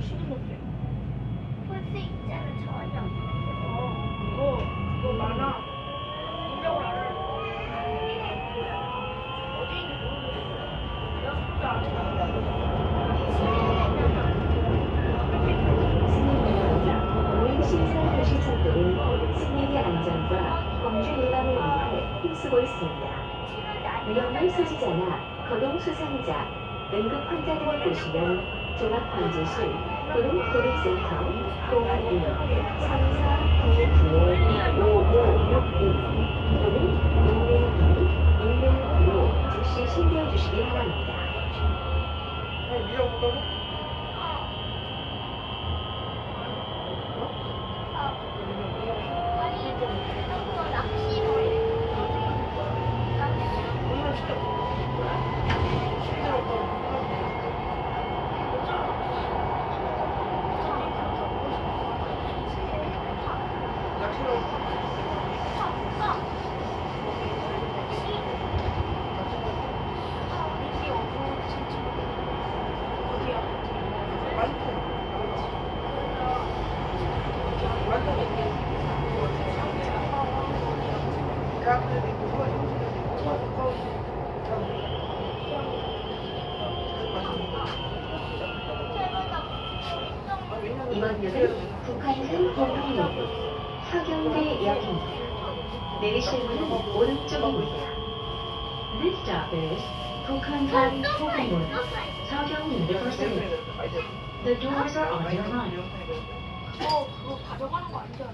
실내공장, 공인실장, 도시철 등 실내에 앉아서 범주인간을 이용해 힘쓰고 있습니다. 위험 필수지자나 거동 수상자, 응급 환자들을 보시면 종합관제실 또는 고객센터 012 34995562 또는 112 119로 즉시 신고해 주시기 바랍니다. 이번 역은 북한산 동학로구 서경대역입니다. 내리실 문은 오른쪽입니다. This stop is 북한산 동학로구 서경 University. The doors are on your right. 어, 그거 가져가는 거 아니잖아.